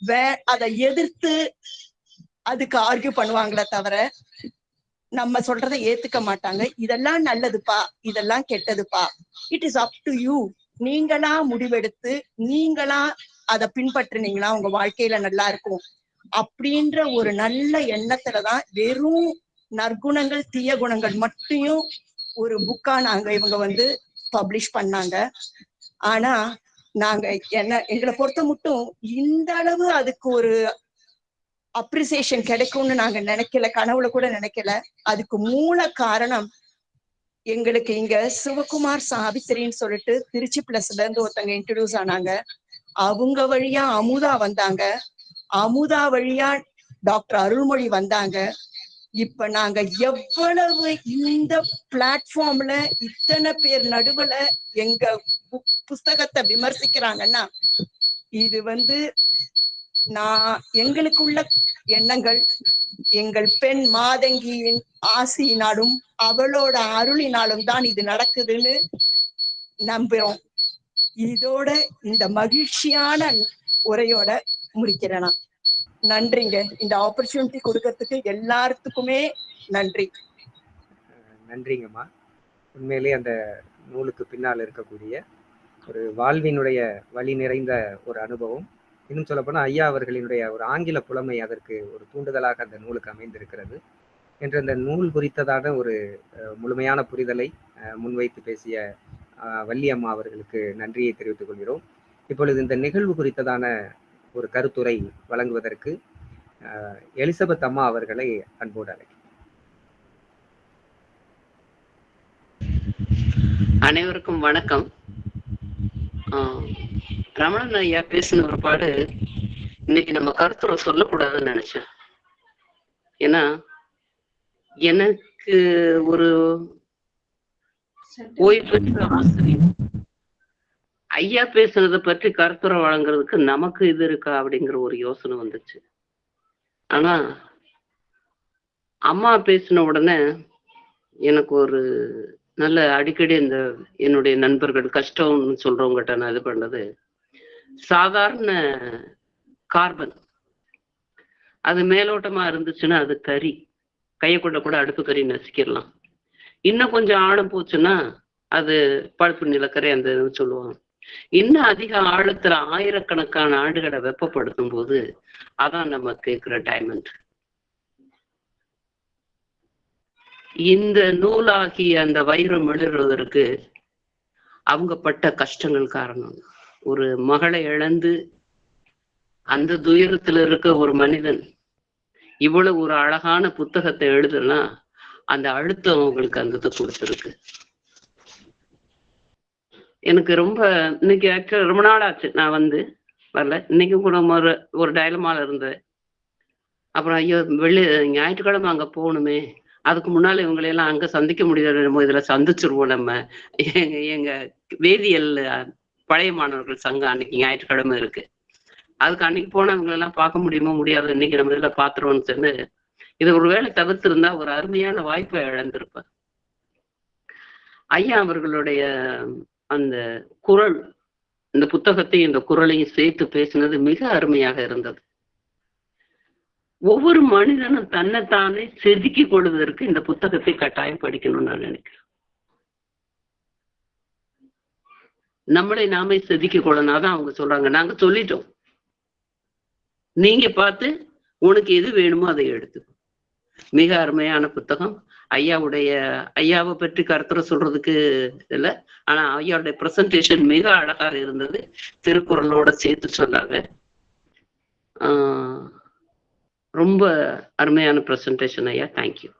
வே அதை எதிர்த்து அதுக்கு ஆர்கியூ பண்ணுவாங்களே தவிர நம்ம சொல்றதை ஏத்துக்க மாட்டாங்க. இதெல்லாம் நல்லதுப்பா இதெல்லாம் கெட்டதுப்பா. It is up to you நீங்களா முடிவெடுத்து நீங்களா அதை பின்பற்றுனீங்களா? உங்க வாழ்க்கையில நல்லா இருக்கும். அப்படின்ற ஒரு நல்ல எண்ணத்துலதான் வெறும் நற்குணங்கள் தீய குணங்கள் மட்டும் ஒரு புக்கா நாங்க இவங்க வந்து பப்ளிஷ் பண்ணாங்க. ஆனா நாங்க என்ன எங்களை பொறுத்த மட்டும் இந்த அளவு அதுக்கு ஒரு அப்ரிசியேஷன் கிடைக்கும்னு நாங்க நினைக்கல கனவுல கூட நினைக்கல. அதுக்கு மூல காரணம் எங்களுக்கு இங்க சிவகுமார் சாவித்திரின்னு சொல்லிட்டு திருச்சி பிளஸ்ல இருந்து ஒருத்தங்க இன்ட்ரடியூஸ் ஆனாங்க. அவங்க வழியா அமுதா வந்தாங்க. அமுதா வழியா டாக்டர் அருள்மொழி வந்தாங்க. இப்ப நாங்க எவ்வளவு இந்த பிளாட்ஃபார்ம்ல இத்தனை பேர் நடுவுல எங்க புஸ்தகத்தை விமர்சிக்கிறாங்கன்னா இது வந்து நான் எங்களுக்குள்ள எண்ணங்கள் எங்கள் பெண் மாதங்கியின் ஆசியினாலும் அவளோட அருளினாலும் தான் இது நடக்குதுன்னு நம்புறோம் இதோட இந்த மகிழ்ச்சியான உரையோட முடிக்கிறேன் நான். நன்றிங்க. இந்த ஆப்பர்ச்சுனிட்டி கொடுக்கறதுக்கு எல்லாத்துக்குமே நன்றி. நன்றிங்கம்மா. உண்மையிலே அந்த நூலுக்கு பின்னால் இருக்கக்கூடிய ஒரு வாழ்வினுடைய வழி நிறைந்த ஒரு அனுபவம். இன்னும் சொல்லப்போனால் ஐயா அவர்களினுடைய ஒரு ஆங்கில புலமை அதற்கு ஒரு தூண்டுதலாக அந்த நூலுக்கு அமைந்திருக்கிறது. என்ற அந்த நூல் குறித்ததான ஒரு முழுமையான புரிதலை முன்வைத்து பேசிய வள்ளியம்மா அவர்களுக்கு நன்றியை தெரிவித்துக் கொள்கிறோம். இப்பொழுது இந்த நிகழ்வு குறித்ததான ஒரு கருத்துரை வழங்குவதற்கு எலிசபெத் அம்மா அவர்களை அன்போடு அழைக்கிறேன். அனைவருக்கும் வணக்கம். ஆஹ் ரமணன் ஐயா பேசின ஒரு பாடு இன்னைக்கு நம்ம கருத்துரை சொல்லக்கூடாதுன்னு நினைச்சேன். ஏன்னா எனக்கு ஒரு ஓய்வு பெற்ற ஆசிரியர் ஐயா பேசுனதை பற்றி கருத்துரை வழங்குறதுக்கு நமக்கு இது இருக்கா அப்படிங்கிற ஒரு யோசனை வந்துச்சு. ஆனா அம்மா பேசின உடனே எனக்கு ஒரு நல்ல அடிக்கடி இந்த என்னுடைய நண்பர்கள் கஷ்டம்னு சொல்றவங்ககிட்ட நான் இது பண்ணது. சாதாரண கார்பன். அது மேலோட்டமா இருந்துச்சுன்னா அது கறி. கையை கொண்ட கூட அடுப்பு கறி நசுக்கிடலாம். இன்னும் கொஞ்சம் ஆழம் போச்சுன்னா அது பழுப்பு நிலக்கரை அந்த இதுன்னு சொல்லுவாங்க. இன்னும் அதிக ஆழத்துல ஆயிரக்கணக்கான ஆண்டுகளை வெப்பப்படுத்தும் போது அதான் நம்ம கேட்கிற டைமண்ட் இந்த நூலாகி அந்த வைரம் எழுதுறதற்கு அவங்க பட்ட கஷ்டங்கள் காரணம். ஒரு மகளை இழந்து அந்த துயரத்துல இருக்க ஒரு மனிதன் இவ்வளவு ஒரு அழகான புத்தகத்தை எழுதுனா அந்த அழுத்தம் அவங்களுக்கு அந்த இது கொடுத்துருக்கு. எனக்கு ரொம்ப இன்னைக்கு ஆக்சுவலாக ரொம்ப நாள் ஆச்சு நான் வந்து வரல. இன்னைக்கும் கூட ஒரு ஒரு டயலமால இருந்தேன் அப்புறம் ஐயோ வெள்ளி ஞாயிற்றுக்கிழமை அங்க போகணுமே. அதுக்கு முன்னால இவங்களையெல்லாம் அங்கே அங்க சந்திக்க முடியாது நம்ம இதுல சந்திச்சிருவோம் நம்ம. எங்க எங்க வேதியியல் பழைய மாணவர்கள் சங்கம் அன்னைக்கு ஞாயிற்றுக்கிழமை இருக்கு. அதுக்கு அன்னைக்கு போனவங்களெல்லாம் பார்க்க முடியுமோ முடியாது இன்னைக்கு நம்ம இதுல பாத்துருவோம்னு சொல்லி இதை ஒருவேளை தவிர்த்திருந்தா ஒரு அருமையான வாய்ப்பை இழந்திருப்பேன் ஐயா அவர்களுடைய அந்த குரல் இந்த புத்தகத்தையும் இந்த குரலையும் சேர்த்து பேசினது மிக அருமையாக இருந்தது. ஒவ்வொரு மனிதனும் தன்னைத்தானே செதுக்கிக் கொள்வதற்கு இந்த புத்தகத்தை கட்டாயம் படிக்கணும்னு நான் நினைக்கிறேன். நம்மளை நாமே செதுக்கிக் கொள்ளனாதான் அவங்க சொல்றாங்க. நாங்க சொல்லிட்டோம். நீங்க பார்த்து உனக்கு எது வேணுமோ அதை எடுத்து மிக அருமையான புத்தகம். ஐயாவுடைய ஐயாவை பற்றி கருத்துரை சொல்றதுக்கு இல்ல. ஆனா ஐயாவுடைய பிரசன்டேஷன் மிக அழகாக இருந்தது. திருக்குறளோட சேர்த்து சொன்னாங்க ஆஹ் ரொம்ப அருமையான பிரசன்டேஷன் ஐயா. தேங்க்யூ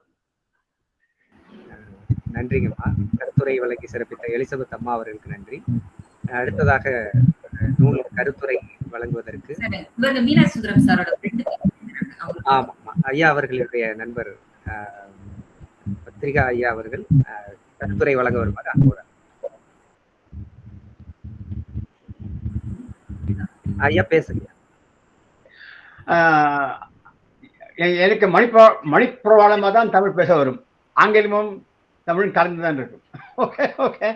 நன்றிங்கம்மா. கருத்துரை வழங்கி சிறப்பித்த எலிசபெத் அம்மா அவர்களுக்கு நன்றி. அடுத்ததாக நூல் கருத்துரை வழங்குவதற்கு ஆமாம்மா. ஐயா அவர்களுடைய நண்பர் பத்திரிகா ஐயா அவர்கள் கருத்துரை வழங்க வருமாறு ஐயா பேசுங்க. எனக்கு மணிப்பிர மணிப்பிரவாளமாக தான் தமிழ் பேச வரும். ஆங்கிலமும் தமிழும் கலந்து தான் இருக்கும் okay okay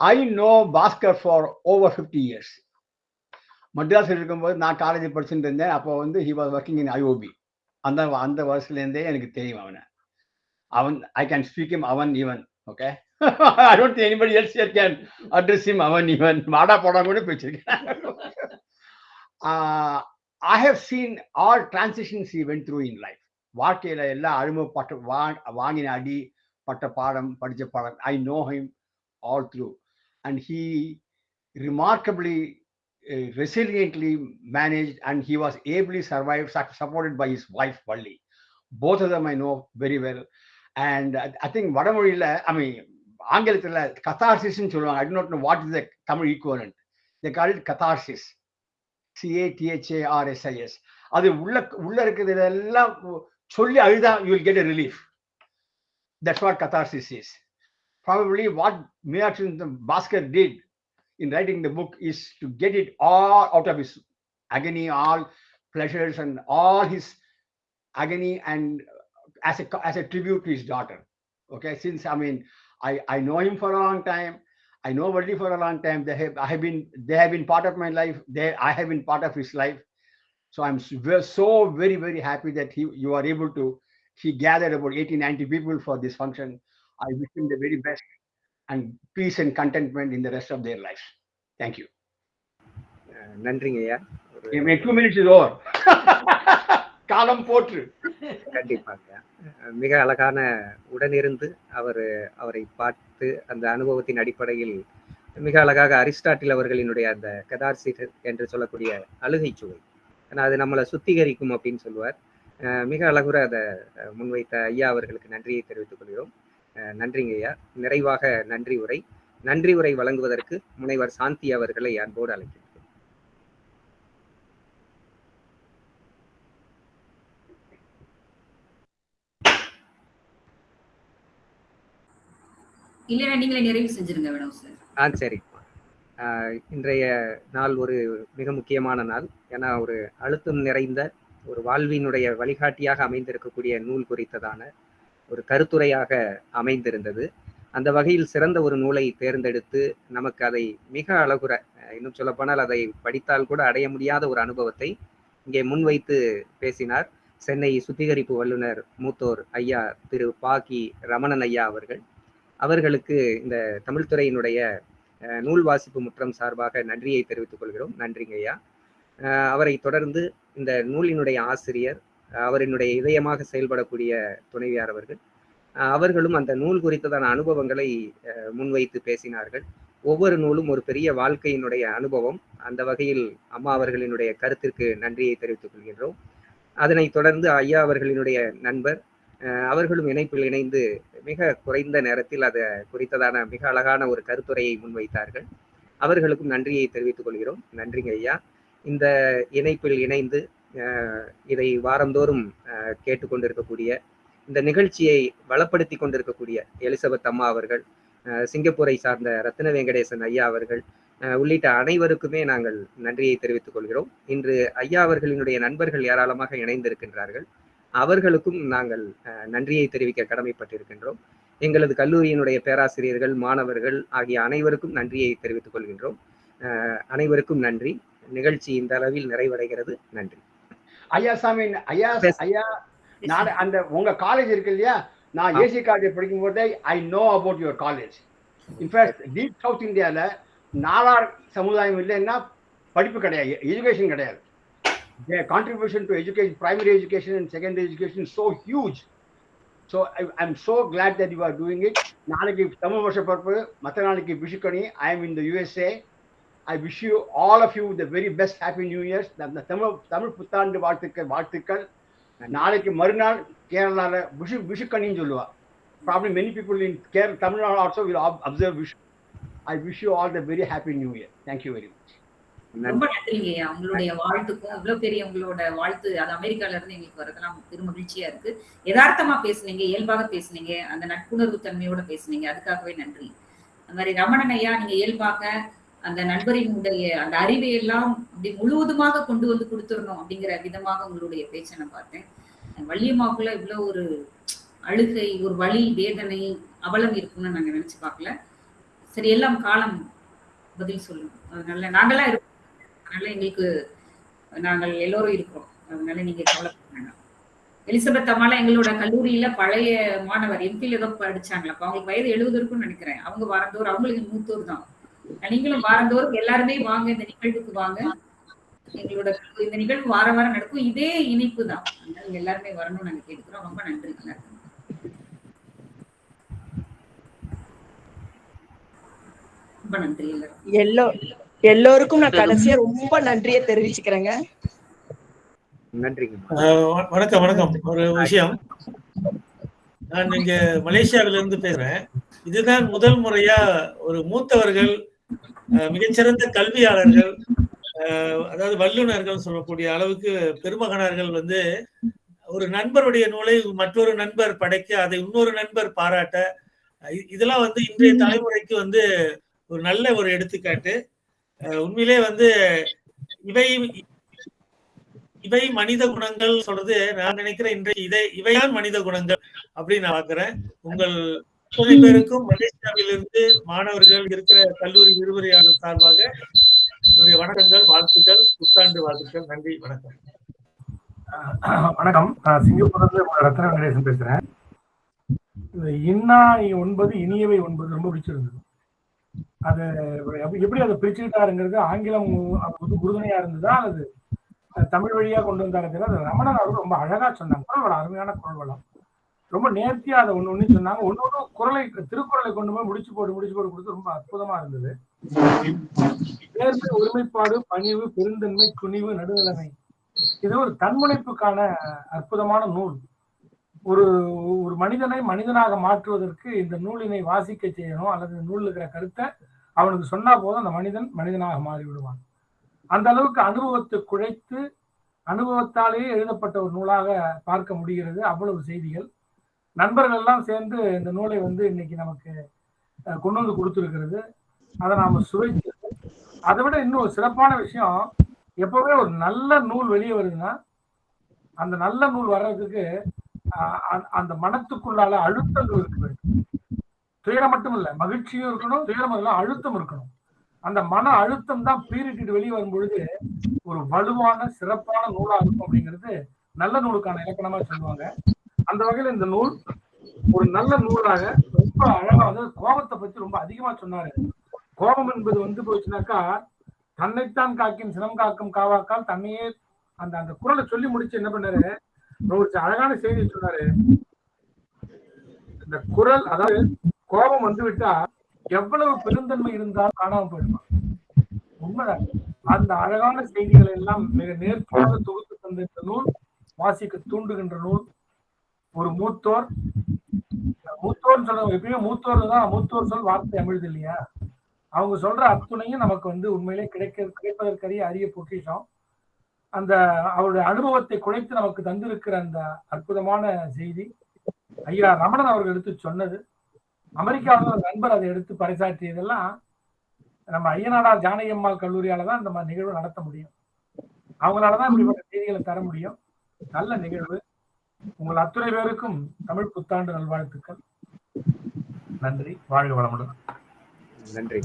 I know Bhaskar for over fifty years மദ്രാஸில் இருக்கும்போது நான் காலேஜ் படிச்சுட்டு இருந்தேன். அப்போ வந்து he was working in IOB அந்த அந்த வருஷத்துலேருந்தே எனக்கு தெரியும் அவனை. அவன் ஐ கேன் ஸ்பீக் இம் அவன் even okay I don't anybody else can address இம் அவன் ஈவன் மாடா போடா கூட பேசியிருக்கேன் I have seen all transitions he went through in life. வாழ்க்கையில எல்லா அனுபவப்பட்ட வா வாங்கின அடி பட்ட பாடம் படிச்ச பாடம் I know him all through and he remarkably resiliently managed and he was ably survived su- supported by his wife Valli. Both of them I know very well. And I, I think வடமொழியில I mean ஆங்கிலத்துல கத்தார்சிஸ்ன்னு சொல்லுவாங்க I do not know what is the Tamil equivalent. They call it catharsis. சிஏடிஹெச்ஏஆர்எஸ்ஐஎஸ் அது உள்ள உள்ள இருக்கிறது எல்லாம் சொல்லி அழுதா you will get a relief that's what catharsis is probably what Meenakshi Bhaskar did in writing the book is to get it all out of his agony, all pleasures and all his agony and as a as a tribute to his daughter. Okay, since I mean I, I know him for a long time. I know Valli for a long time. They have I have been they have been part of my life. They I have been part of his life. So I'm s- ve- so very very happy that he you are able to. He gathered about 80 90 people for this function. I wish him the very best and peace and contentment in the rest of their lives. Thank you. அஹ், நன்றிங்க ஐயா ஒரு In two minutes is over. காலம் போற்று. கண்டிப்பாங்க. மிக அழகான உடனிருந்து அவர் அவரை பார்த்து அந்த அனுபவத்தின் அடிப்படையில் மிக அழகாக அரிஸ்டாட்டில் அவர்களினுடைய அந்த கதார்சிட் என்று சொல்லக்கூடிய அழுகை சுவை. ஏன்னா அது நம்மளை சுத்திகரிக்கும் அப்படின்னு சொல்லுவார். மிக அழகுற அதை முன்வைத்த ஐயா அவர்களுக்கு நன்றியை தெரிவித்துக் கொள்கிறோம். நன்றிங்க ஐயா. நிறைவாக நன்றி உரை. நன்றி உரை வழங்குவதற்கு முனைவர் சாந்தி அவர்களை அன்போடு அழைக்கிறேன். இல்லைன்னா நீங்களே நிறைவு செஞ்சிருங்க மேடம் சார் ஆ சரி. இன்றைய நாள் ஒரு மிக முக்கியமான நாள். ஏன்னா ஒரு அழுத்தம் நிறைந்த ஒரு வாழ்வினுடைய வழிகாட்டியாக அமைந்திருக்கக்கூடிய நூல் குறித்ததான ஒரு கருத்துரையாக அமைந்திருந்தது. அந்த வகையில் சிறந்த ஒரு நூலை தேர்ந்தெடுத்து நமக்கு அதை மிக அழகுற இன்னும் சொல்லப்போனால் அதை படித்தால் கூட அடைய முடியாத ஒரு அனுபவத்தை இங்கே முன்வைத்து பேசினார் சென்னை சுத்திகரிப்பு வல்லுனர் மூத்தோர் ஐயா திரு பாக்கி ரமணன் ஐயா அவர்கள். அவர்களுக்கு இந்த தமிழ்துறையினுடைய நூல் வாசிப்பு முற்றம் சார்பாக நன்றியை தெரிவித்துக் கொள்கிறோம். நன்றிங்க ஐயா. அவரை தொடர்ந்து இந்த நூலினுடைய ஆசிரியர் அவரினுடைய இதயமாக செயல்படக்கூடிய துணைவியார் அவர்கள் அவர்களும் அந்த நூல் குறித்ததான அனுபவங்களை முன்வைத்து பேசினார்கள். ஒவ்வொரு நூலும் ஒரு பெரிய வாழ்க்கையினுடைய அனுபவம். அந்த வகையில் அம்மா அவர்களினுடைய கருத்திற்கு நன்றியை தெரிவித்துக் கொள்கின்றோம். அதனைத் தொடர்ந்து ஐயா அவர்களினுடைய நண்பர் அவர்களும் இணைப்பில் இணைந்து மிக குறைந்த நேரத்தில் அதை குறித்ததான மிக அழகான ஒரு கருத்துரையை முன்வைத்தார்கள். அவர்களுக்கும் நன்றியை தெரிவித்துக் கொள்கிறோம். நன்றிங்க ஐயா. இந்த இணைப்பில் இணைந்து இதை வாரந்தோறும் கேட்டுக்கொண்டிருக்கக்கூடிய இந்த நிகழ்ச்சியை வளப்படுத்தி கொண்டிருக்கக்கூடிய எலிசபெத் அம்மா அவர்கள் சிங்கப்பூரை சார்ந்த ரத்ன வெங்கடேசன் ஐயா அவர்கள் உள்ளிட்ட அனைவருக்குமே நாங்கள் நன்றியை தெரிவித்துக் கொள்கிறோம். இன்று ஐயா அவர்களினுடைய நண்பர்கள் ஏராளமாக இணைந்திருக்கின்றார்கள். அவர்களுக்கும் நாங்கள் நன்றியை தெரிவிக்க கடமைப்பட்டிருக்கின்றோம். எங்களது கல்லூரியினுடைய பேராசிரியர்கள் மாணவர்கள் ஆகிய அனைவருக்கும் நன்றியை தெரிவித்துக் கொள்கின்றோம். அனைவருக்கும் நன்றி. நிகழ்ச்சி இந்த அளவில் நிறைவடைகிறது. நன்றி. ஐயா சாமி ஐயா. ஐயா நான் அந்த உங்க காலேஜ் இருக்கு இல்லையா? நான். ஏசி காலேஜ் படிக்கும் போதே I know about your college in fact deep south இந்தியால நாலார் சமுதாயம் இல்லைன்னா படிப்பு கிடையாது எஜுகேஷன் கிடையாது. Contribution to education primary education and secondary education so huge so I am so glad that you are doing it நாளைக்கு தமிழ் வருஷ பிறப்பு மற்ற நாளைக்கு Vishukkani I am in the USA I wish you all of you the very best happy new years அந்த தமிழ் தமிழ் புத்தாண்டு வாழ்த்துக்கள் வாழ்த்துக்கள். நாளைக்கு மறுநாள் கேரளால விஷு விஷுக்கணின்னு சொல்லுவா. Problem many people in care Tamil Nadu also will observe wish I wish you all the very happy new year thank you very much ரொம்ப நன்றிங்கய்யா உங்களுடைய வாழ்த்துக்கும் இவ்வளவு பெரிய உங்களோட வாழ்த்து அது அமெரிக்கால இருந்து எங்களுக்கு வரதெல்லாம் பெரும் மகிழ்ச்சியா இருக்கு. யதார்த்தமா பேசுனீங்க இயல்பாக பேசுனீங்க அந்த நட்புணர்வு தன்மையோட பேசுனீங்க. அதுக்காகவே நன்றி. அந்த மாதிரி ரமணன் ஐயா நீங்க இயல்பாக அந்த நண்பரினுடைய அந்த அறிவை எல்லாம் அப்படி முழுவதுமாக கொண்டு வந்து கொடுத்துடணும் அப்படிங்கிற விதமாக உங்களுடைய பேச்சை நான் பார்த்தேன். வள்ளியம்மாக்குள்ள இவ்வளவு ஒரு அழுகை ஒரு வலி வேதனை அவலம் இருக்கும்னு நாங்க நினைச்சு பார்க்கல. சரி எல்லாம் காலம் பதில் சொல்லும் அதனால நாங்கெல்லாம் இருக்கோம் அதனால எங்களுக்கு நாங்கள் எல்லோரும் இருக்கிறோம். அதனால நீங்க கவலைப்பட வேண்டாம் எலிசபெத் அம்மாலாம் எங்களோட கல்லூரியில பழைய மாணவர் எம்பியில் ஏதோ படிச்சாங்களா அவங்களுக்கு வயது எழுபது இருக்கும்னு நினைக்கிறேன். அவங்க வாரந்தோறும் அவங்களுக்கு மூத்தோர் தான். நீங்களும் வாரந்தோறும் எல்லாருமே வாங்க இந்த நிகழ்வுக்கு வாங்க. எங்களோட இந்த நிகழ்வு வார வாரம் நடக்கும். இதே இனிப்பு தான். அதனால எல்லாருமே வரணும்னு நாங்க கேட்கிறோம் ரொம்ப நன்றி. எல்லாருக்கும் ரொம்ப நன்றி எல்லாரும் எல்லோ எல்லோருக்கும் நான் கடைசியா ரொம்ப நன்றியை தெரிவிச்சுக்கிறேங்க. வணக்கம் வணக்கம். ஒரு விஷயம். நான் இங்க மலேசியாவில இருந்து பேசுறேன். இதுதான் முதல் முறையா ஒரு மூத்தவர்கள் மிகச்சிறந்த கல்வியாளர்கள் அதாவது வல்லுநர்கள் சொல்லக்கூடிய அளவுக்கு பெருமகனார்கள் வந்து ஒரு நண்பருடைய நூலை மற்றொரு நண்பர் படைக்க அதை இன்னொரு நண்பர் பாராட்ட இதெல்லாம் வந்து இன்றைய தலைமுறைக்கு வந்து ஒரு நல்ல ஒரு எடுத்துக்காட்டு. உண்மையிலே வந்து இவை இவை மனித குணங்கள் சொல்றது நான் நினைக்கிறேன் இன்றைய இதை இவைதான் மனித குணங்கள் அப்படின்னு நான் பாக்குறேன் உங்கள் அத்தனை பேருக்கும் மலேசியாவிலிருந்து மாணவர்கள் இருக்கிற கல்லூரி விரிவுரையாளர் சார்பாக என்னுடைய வணக்கங்கள் வாழ்த்துக்கள் புத்தாண்டு வாழ்த்துக்கள். நன்றி வணக்கம். வணக்கம். நான் சிங்கப்பூர்ல இருந்து ரத்ன வெங்கடேசன் பேசுறேன். இன்னா ஒன்பது இனியவை ஒன்பது ரொம்ப பிடிச்சிருந்தது. அது எப்படி- அதை பிரிச்சுக்கிட்டாருங்கிறது ஆங்கிலம் அவருக்கு உறுதுணையா இருந்ததா? அது தமிழ் வழியா கொண்டு வந்தாரு அது ரமணன் அவர்கள் ரொம்ப அழகா சொன்னாங்க. குரல் வளம் அருமையான குரல் வளம். ரொம்ப நேர்த்தியா அதை ஒண்ணு ஒண்ணு சொன்னாங்க. ஒண்ணு ஒண்ணு குரலை திருக்குறளை கொண்டு போய் முடிச்சு போட்டு முடிச்சு போட்டு கொடுத்து ரொம்ப அற்புதமா இருந்தது. நேர்மை ஒருமைப்பாடு பணிவு பெருந்தன்மை துணிவு நடுநிலைமை. இது ஒரு தன்முனைப்புக்கான அற்புதமான நூல். ஒரு ஒரு மனிதனை மனிதனாக மாற்றுவதற்கு இந்த நூலினை வாசிக்க செய்யணும் அல்லது இந்த நூலில் இருக்கிற கருத்தை அவனுக்கு சொன்னா போதும் அந்த மனிதன் மனிதனாக மாறி விடுவான் அந்த அளவுக்கு அனுபவத்தை குழைத்து அனுபவத்தாலேயே எழுதப்பட்ட ஒரு நூலாக பார்க்க முடிகிறது. அவ்வளவு செய்திகள். நண்பர்கள் எல்லாம் சேர்ந்து இந்த நூலை வந்து இன்னைக்கு நமக்கு கொண்டு வந்து கொடுத்துருக்கிறது. அதை நாம சுவைத்து அதை விட இன்னும் சிறப்பான விஷயம் எப்பவுமே ஒரு நல்ல நூல் வெளியே வருதுன்னா அந்த நல்ல நூல் வர்றதுக்கு அந்த- அந்த மனத்துக்குள்ளால அழுத்தங்கள் இருக்கு துயரம் மட்டும் இல்லை மகிழ்ச்சியும் இருக்கணும் துயரம் இல்லை அழுத்தம் இருக்கணும். அந்த மன அழுத்தம் தான் பீரிட்டு வெளியே வரும் பொழுது ஒரு வலுவான சிறப்பான நூலா இருக்கும் அப்படிங்கிறது நல்ல நூலுக்கான இலக்கணமா சொல்லுவாங்க. அந்த வகையில இந்த நூல் ஒரு நல்ல நூலாக ரொம்ப அழகா வந்து கோபத்தை பத்தி ரொம்ப அதிகமா சொன்னாரு. கோபம் என்பது வந்து போச்சுனாக்கா தன்னைத்தான் காக்கின் சினம் காக்கும் காவாக்கால் தன்னையே அந்த அந்த குரலை சொல்லி முடிச்சு என்ன பண்ணாரு? ஒரு அழகான செய்தி சொன்னாரு. இந்த குரல் அதாவது கோபம் வந்து விட்டா எவ்வளவு பெருந்தன்மை இருந்தாலும் காணாமல் போயிடுவான் உண்மைதான். அந்த அழகான செய்திகளை எல்லாம் மிக நேர்த்தியாக தொகுத்து தந்திருந்த நூல் வாசிக்க தூண்டுகின்ற நூல் ஒரு மூத்தோர். மூத்தோர் சொல்ல எப்பயுமே மூத்தோர் தான் மூத்தோர் சொல் வார்த்தை அமிழ்து இல்லையா? அவங்க சொல்ற அத்துணையும் நமக்கு வந்து உண்மையிலே கிடைக்க கிடைப்பதற்கரிய அரிய பொக்கிஷம். அந்த அவருடைய அனுபவத்தை குறைத்து நமக்கு தந்திருக்கிற அந்த அற்புதமான செய்தி. ஐயா ரமணன் அவர்கள் எடுத்து சொன்னது. அமெரிக்காவில் ஒரு நண்பர் அதை எடுத்து பறைசாற்றியதெல்லாம் நம்ம ஐயனாடார் ஜானகி அம்மாள் கல்லூரியால தான் இந்த மாதிரி நிகழ்வு நடத்த முடியும். அவங்களாலதான் இப்படிப்பட்ட செய்திகளை தர முடியும். நல்ல நிகழ்வு. உங்கள் அத்துறை பேருக்கும் தமிழ் புத்தாண்டு நல்வாழ்த்துக்கள். நன்றி. வாழ்க வளமுடன். நன்றி